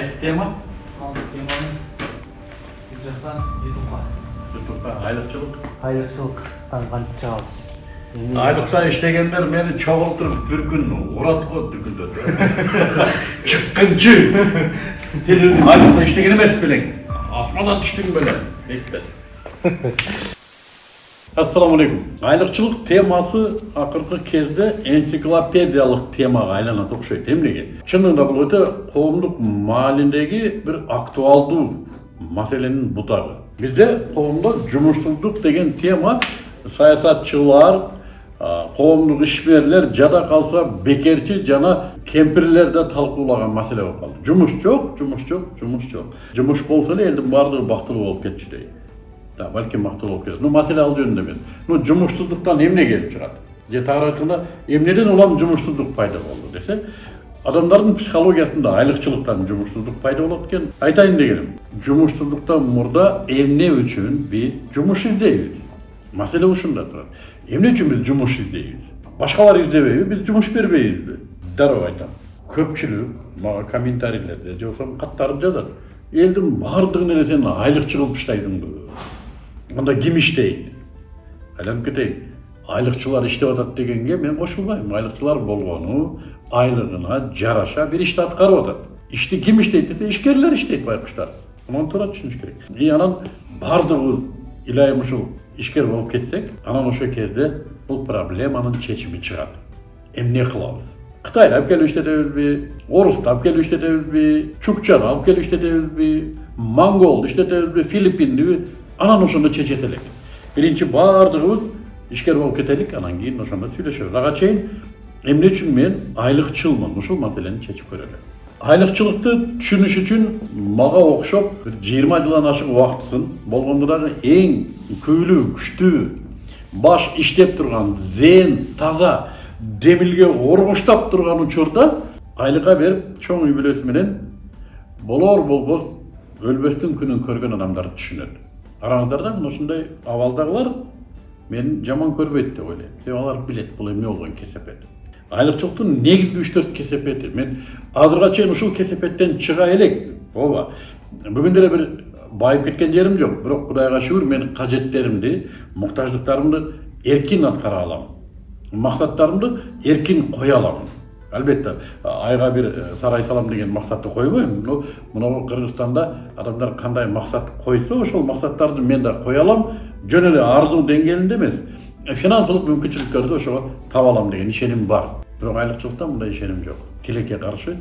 қайсы тема бұл жақтан ютубқа айлықшылық айлықшылықтан іштегендер мені чоғылтырып бір күн ұрады ғой дүкінде шыққыншы сен өзің айлықта іштеген емес белең асманнан түштің белең дейді ассалаумағалейкум айлықшылық темасы ақырғы кезде энциклопедиялық темаға айланады ұқсайды эмнеге шынында бұл өте қоғамдық мааліндегі бір актуалдуу маселенің бұтағы. Бізде қоғамда жұмыссыздық деген тема саясатшылар қоғамдық ишмерлер жада қалса бекерчи жана кемпирлерде талкуулаган маселе болуп калды жумуш жок жумуш жок жумуш жок жумуш болсо эле элдин баардыгы бактылуу болуп дейт да балким бактылуу болуп кетет ну маселе ал жөнүндө эмес ну жумушсуздуктан эмне келип чыгат же тагыраак айтканда эмнеден улам жумушсуздук пайда болду десе адамдардын психологиясында айлыкчылыктан жумушсуздук пайда болот экен айтайын дегеним жумушсуздуктан мурда эмне үчүн биз жумуш издейбиз маселе ушунда турат эмне үчүн биз жумуш издейбиз башкалар издебейби биз жумуш бербейбизби дароо айтам көпчүлүк мага комментарийлерде же болбосо каттарып жазат элдин баардыгын эле сен айлыкчы кылып таштайсыңбы анда ким иштейт айланып кетейин айлыкчылар иштеп атат дегенге мен кошулбайм айлыкчылар болгону айлыгына жараша бир ишти аткарып атат ишти ким иштейт десе ишкерлер иштейт байкуштар мынуну туура түшүнүш керек и анан баардыгыбыз илайым ушул ишкер болуп кетсек анан ошол кезде бул проблеманын чечими чыгат эмне кылабыз кытайды алып келип иштетебизби орусту алып келип иштетебизби чукчаны алып келип иштетебизби монголду иштетебизби филиппиндиби анан ошондо чечет элек биринчи баардыгыбыз ишкер болуп кетелик анан кийин ошондо сүйлөшөбүз ага чейин эмне үчүн мен айлыкчылмын ушул маселени чечип көрөлү айлыкчылыкты түшүнүш үчүн мага окшоп бир жыйырма жылдан ашык убактысын болгондо дагы эң күйлүү күчтүү баш иштеп турган зен таза демилге оргоштап турган учурда айлыкка берип чоң үй бүлөсү менен болор болбос өлбөстүн күнүн көргөн адамдарды түшүнөт араңыздарда мына ушундай абалдагылар мени жаман көрбөйт деп ойлойм себеби алар билет бул эмне болгон кесепет. Айлыкчылыктын негизги үч төрт кесепети мен азыркыга чейин ушул кесепеттен чыга элек ооба бүгүн деле бир байып кеткен жерим жок бирок кудайга шүгүр мен кажеттеримди муктаждыктарымды эркин аткара алам максаттарымды эркин кое алам албетте айга бир сарай салам деген максатты койбойм но мына кыргызстанда адамдар кандай максат койсо ошол максаттарды мен да кое алам жөн эле арзуу деңгээлинде эмес финансылык мүмкүнчүлүктөрдү ошого таба алам деген ишеним бар бирок айлыкчылыкта мындай ишеним жок тилекке каршы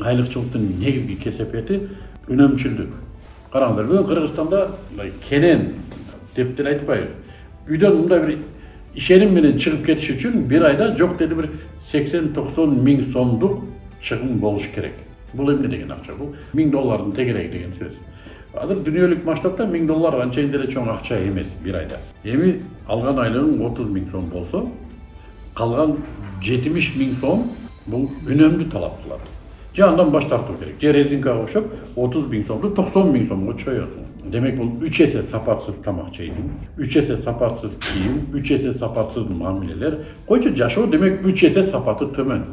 айлыкчылыктын негизги кесепети үнөмчүлдүк караңыздар бүгүн кыргызстанда мындай кенен деп деле айтпайбыз үйдөн мындай бир ишеним менен чыгып кетиш үчүн бир айда жок деди бир сексен токсон миң сомдук чыгым болуш керек. Бул эмне деген акча бул миң доллардын тегереги деген сөз. Азыр дүйнөлүк масштабта миң доллар анчейин деле чоң акча эмес бир айда. Эми алган айлыгың отуз миң сом болсо калган жетимиш миң сом бул үнөмдү талап кылат же андан баш тартуу керек. Же резинкага окшоп отуз миң сомду токсон миң сомго чоесуң демек бул үч эсе сапатсыз тамак жейсиң үч эсе сапатсыз кийим үч эсе сапатсыз мамилелер койчу жашоо демек үч эсе сапаты төмөн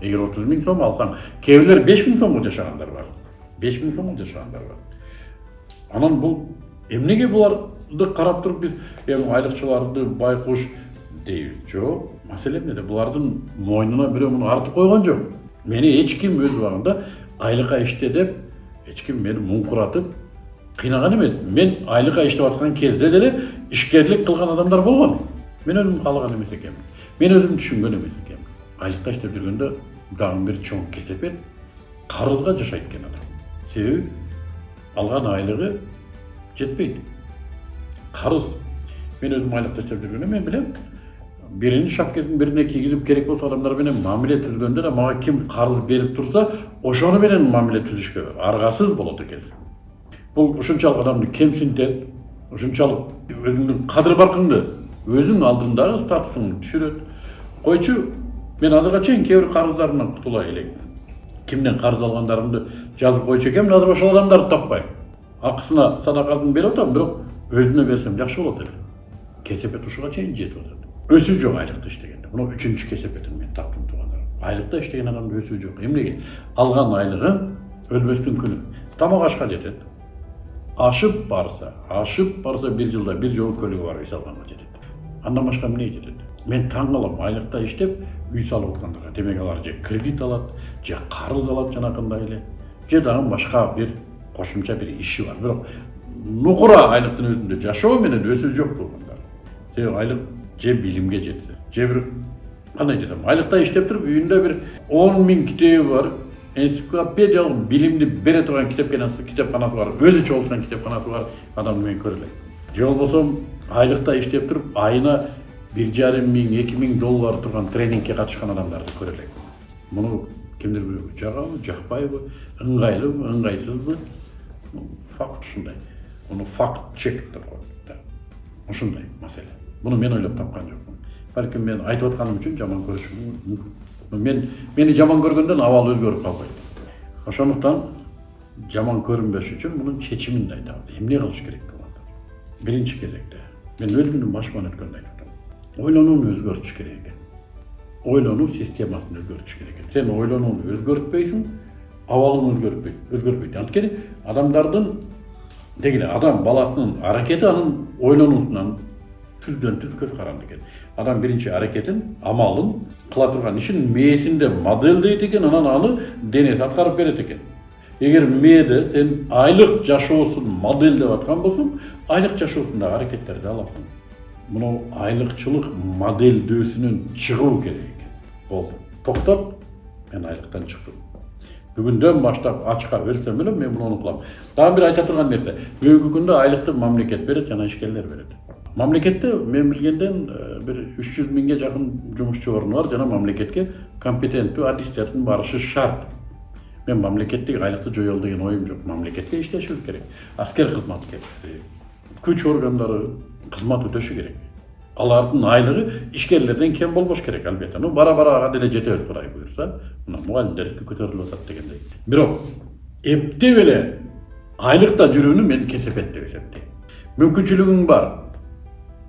эгер отуз миң сом алсаң кээ бирлер беш миң сомго жашагандар бар беш миң сомго жашагандар бар анан бул эмнеге буларды карап туруп биз эми айлыкчыларды байкуш дейбиз жок маселе эмнеде булардын мойнуна бирөө муну артып койгон жок мени эч ким өз убагында айлыкка иште кыйнаган эмес мен айлыкка иштеп аткан кезде деле ишкерлик кылган адамдар болгон мен өзүм каалаган эмес экенмин мен өзүм түшүнгөн эмес экенмин айлыкта иштеп жүргөндө дагы бир чоң кесепет карызга жашайт экен адам. Себеби алган айлыгы жетпейт карыз мен өзүм айлыкта иштеп жүргөндө мен билем биринин шапкесин бирине кийгизип керек болсо адамдар менен мамиле түзгөндө да мага ким карыз берип турса ошону менен мамиле түзүшкө аргасыз болот экенсиң бул ушунчалык адамды кемсинтет ушунчалык өзүңдүн кадыр баркыңды өзүң алдыңдагы статусуңду түшүрөт койчу мен азыркыга чейин кээ бир карыздарымдан кутулай элекмин кимден карыз алгандарымды жазып экенмин азыр ошол адамдарды таппайм акысына садакасын берип атам бирок өзүнө берсем жакшы болот эле кесепет ушуга чейин жетип атат өсүү жок айлыкта иштегенде мына үчүнчү кесепетин мен таптым туугандар айлыкта иштеген адамда өсүү жок эмнеге алган айлыгың өлбөстүн күнү тамак ашка жетет ашып барса ашып барса бир жылда бир жолу көлүгү барып үй салганга жетет андан башка эмне жетет мен таң калам айлыкта иштеп үй салып аткандарга демек алар же кредит алат же карыз алат жанакындай эле же дагы башка бир кошумча бир иши бар бирок нукура айлыктын өзүндө жашоо менен өсүү жок туугандар себеби айлык же билимге жетсе же бир кандай десем айлыкта иштеп туруп үйүндө бир он миң китеби бар энциклопедиялык билимди бере турган китепканасы китепканасы бар өзү чогулткан китепканасы бар адамды мен көрө элек же болбосо айлыкта иштеп туруп айына бир жарым миң эки миң доллар турган тренингке катышкан адамдарды көрө элек муну кимдир бирөө жагабы жакпайбы ыңгайлыбы ыңгайсызбы факт ушундай муну факт чек деп коет да ушундай маселе мен ойлоп тапкан жокмун балким мен айтып атканым үчүн жаман көрүшү мүмкүн мен мени жаман көргөндөн абал өзгөрүп калбайт ошондуктан жаман көрүнбөш үчүн мунун чечимин айтабыз эмне кылыш керек туугандар биринчи кезекте мен өзүмдүн башыман өткөндү айтып атам ойлонууну өзгөртүш керек экен ойлонуу системасын өзгөртүш керек экен сен ойлонууну өзгөртпөйсүң абалың өзгөртпөйт өзгөрбөйт анткени адамдардын деги эле адам баласынын аракети анын ойлонуусунан түздөн түз көз каранды экен адам биринчи аракетин амалын кыла турган ишин мээсинде модельдейт экен анан аны денеси аткарып берет экен эгер мээде сен айлык жашоосун модельдеп аткан болсоң айлык жашоосун дагы аракеттерди аласың мынау айлыкчылык модельдөөсүнөн чыгуу керек экен болду токтоп мен айлыктан чыктым бүгүндөн баштап ачка өлсөм эле мен муну кылам дагы бир айта турган нерсе бүгүнкү күндө айлыкты мамлекет берет жана ишкерлер берет мамлекетте мен билгенден бир үч жүз миңге жакын жумушчу орну бар жана мамлекетке компетенттүү адистердин барышы шарт мен мамлекеттик айлыкты жоелу деген оюм жок мамлекетте иштешибиз керек аскер кызматкерлери күч органдары кызмат өтөшү керек алардын айлыгы ишкерлерден кем болбош керек албетте ну бара бара ага деле жетебиз кудай буюрса мына мугалимдердики көтөрүлүп атат дегендей бирок эптеп эле айлыкта жүрүүнү мен кесепет деп эсептейм мүмкүнчүлүгүң бар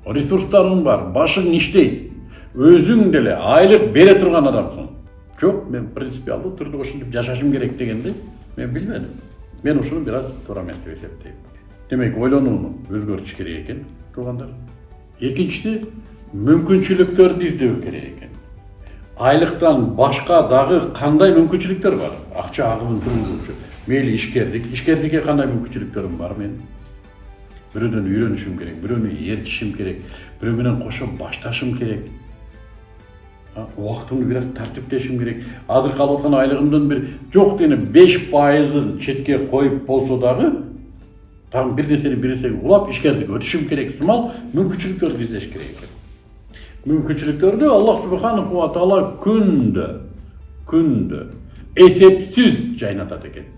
ресурстарың бар башың иштейт өзүң деле айлык бере турган адамсың жок мен принципиалдуу түрдө ушинтип жашашым керек дегенди мен билбедим мен ушуну бир аз деп эсептейм демек ойлонууну өзгөртүш керек экен туугандар экинчиси мүмкүнчүлүктөрдү издөө керек экен айлыктан башка дагы кандай мүмкүнчүлүктөр бар акча агымын туругузуучу мейли ишкердик ишкердикке кандай мүмкүнчүлүктөрүм бар менин бирөөдөн үйрөнүшүм керек бирөөнү ээрчишим керек бирөө менен кошо башташым керек А, убактымды бир аз тартиптешим керек азыркы алып аткан айлыгымдын бир жок дегенде беш пайызын четке коюп болсо дагы дагы бир нерсени бир нерсеге улап ишкердикке өтүшүм керек сымал мүмкүнчүлүктөрдү издеш керек экен мүмкүнчүлүктөрдү аллах субханаху ва таала күндө күндө эсепсиз жайнатат экен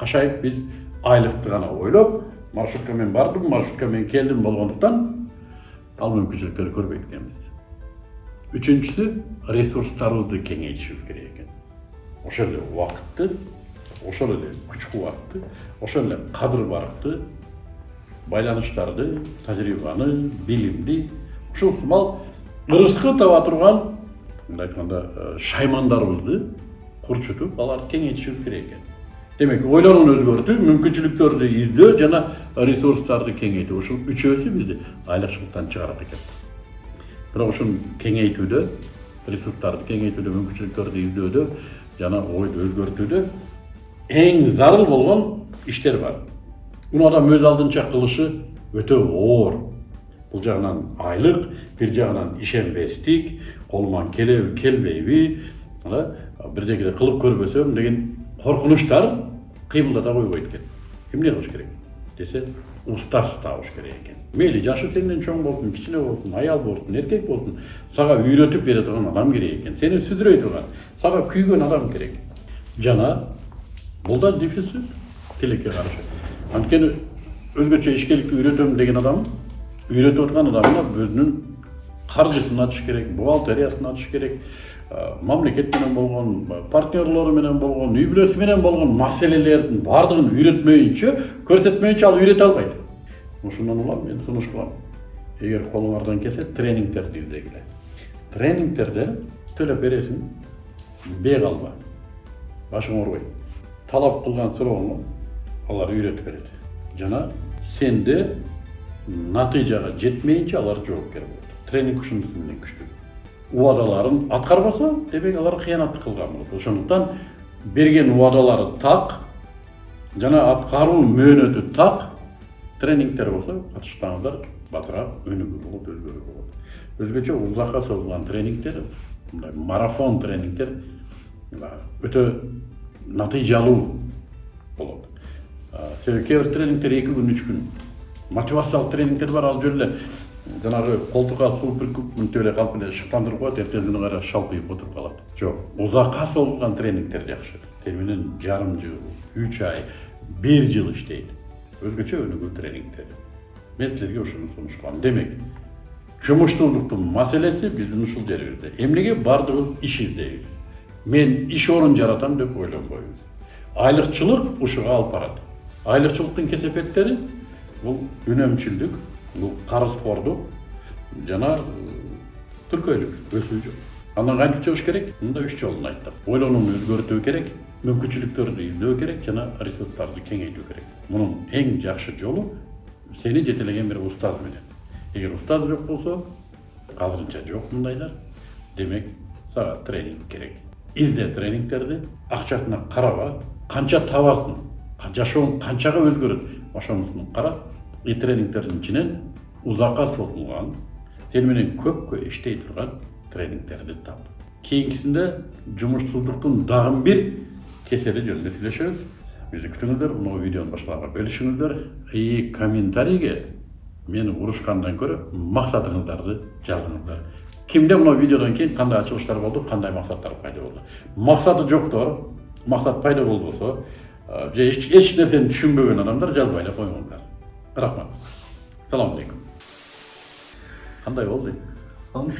кашайып биз айлыкты гана ойлоп маршрутка мен бардым маршрутка мен келдим болгондуктан ал мүмкүнчүлүктөрдү көрбөйт экенбиз үчүнчүсү ресурстарыбызды кеңейтишибиз керек экен ошол эле убакытты ошол эле күч кубатты ошол эле кадыр барыкты байланыштарды тажрыйбаны билимди ушул сымал ырыскы таба турган мындай айтканда шаймандарыбызды курчутуп аларды кеңейтишибиз керек экен демек ойлонууну өзгөртүү мүмкүнчүлүктөрдү издөө жана ресурстарды кеңейтүү ушул үчөөсү бизди айлыкчылыктан чыгарат экен бирок ушуну кеңейтүүдө ресурстарды кеңейтүүдө мүмкүнчүлүктөрдү издөөдө жана ойду өзгөртүүдө эң зарыл болгон иштер бар муну адам өз алдынча кылышы өтө оор бул жагынан айлык бир жагынан ишенбестик колуман келеби келбейби бирдекеле кылып көрбөсөм деген коркунучтар кыймылдата койбойт экен эмне кылыш керек? Десе устаз табыш керек экен мейли жашы сенден чоң болсун кичине болсун аял болсун эркек болсун сага үйрөтүп бере турган адам керек экен сени сүзүрөй турган сага күйгөн адам керек. Жана бул да дефицит тилекке каршы анткени өзгөчө ишкерликти үйрөтөм деген адам үйрөтүп аткан адамына өзүнүн каржысын ачыш керек бухгалтериясын ачыш керек мамлекет менен болгон партнерлору менен болгон үй бүлөсү менен болгон маселелердин баардыгын үйрөтмөйүнчө көрсөтмөйүнчө ал үйрөтө албайт ошондон улам мен сунуш кылам эгер колуңардан келсе тренингтерди издегиле тренингтерде төлөп бересиң бек алба башың оорубайт талап кылган суроону алар үйрөтүп берет жана сенде натыйжага жетмейинче алар жоопкер болот тренинг ушунусу менен күчтүү убадаларын аткарбаса демек алар кыянат кылган болот ошондуктан берген убадалары так жана аткаруу мөөнөтү так тренингтер болсо катышсаңыздар батыраак өнүгүү болот өзгөрүү болот өзгөчө узакка созулган тренингтер мындай марафон тренингтер өтө натыйжалуу болот себеби кээ бир тренингтер эки күн үч күн. Мотивациялык тренингтер бар ал жөн эле жанагы колтукка суу бүркүп мынтип эле калып эле шыктандырып коет эртеңки күнү кайра шалпыйып отуруп калат жок узакка созулган тренингтер жакшы тиги менен жарым жыл үч ай бир жыл иштейт өзгөчө өнүгүү тренингтери мен силерге ушуну сунуш кылам демек жумуштуулуктун маселеси биздин ушул жерибизде эмнеге баардыгыбыз иш издейбиз мен иш орун жаратам деп ойлонбойбуз айлыкчылык ушуга алып барат айлыкчылыктын кесепеттери бул үнөмчүлдүк бул карызкордук жана э, түркөйлүк өсүү жок андан кантип чыгыш керек мында үч жолун айттым ойлонууну өзгөртүү керек мүмкүнчүлүктөрдү издөө керек жана ресурстарды кеңейтүү керек. Мунун эң жакшы жолу сени жетелеген бир устаз менен. Эгер устаз жок болсо азырынча жок мындайлар демек сага тренинг керек. Изде тренингтерди акчасына караба канча табасың жашооң канчага өзгөрөт ошонусун кара и тренингтердин ичинен узакка созулган сени менен көпкө иштей турган тренингтерди тап кийинкисинде жумушсуздуктун дагы бир кесели жөнүндө сүйлөшөбүз бизди күтүңүздөр мына видеонун башкаларга бөлүшүңүздөр и комментарийге мени урушкандан көрө максатыңыздарды жазыңыздар кимде мына видеодон кийин кандай ачылыштар болду кандай максаттар пайда болду максаты жоктор максат пайда же эч эч нерсени түшүнбөгөн адамдар жазбай эле койгоңуздар рахмат саламу алейкум кандай болду сон